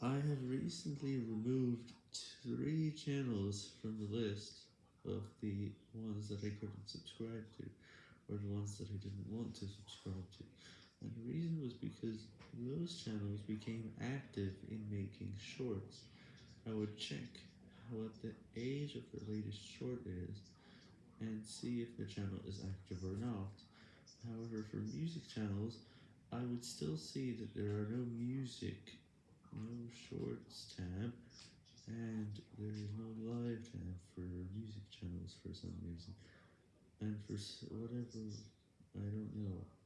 I have recently removed three channels from the list of the ones that I couldn't subscribe to, or the ones that I didn't want to subscribe to, and the reason was because those channels became active in making shorts. I would check what the age of the latest short is, and see if the channel is active or not. However, for music channels, I would still see that there are no music shorts tab, and there is no live tab for music channels for some reason, and for whatever, I don't know.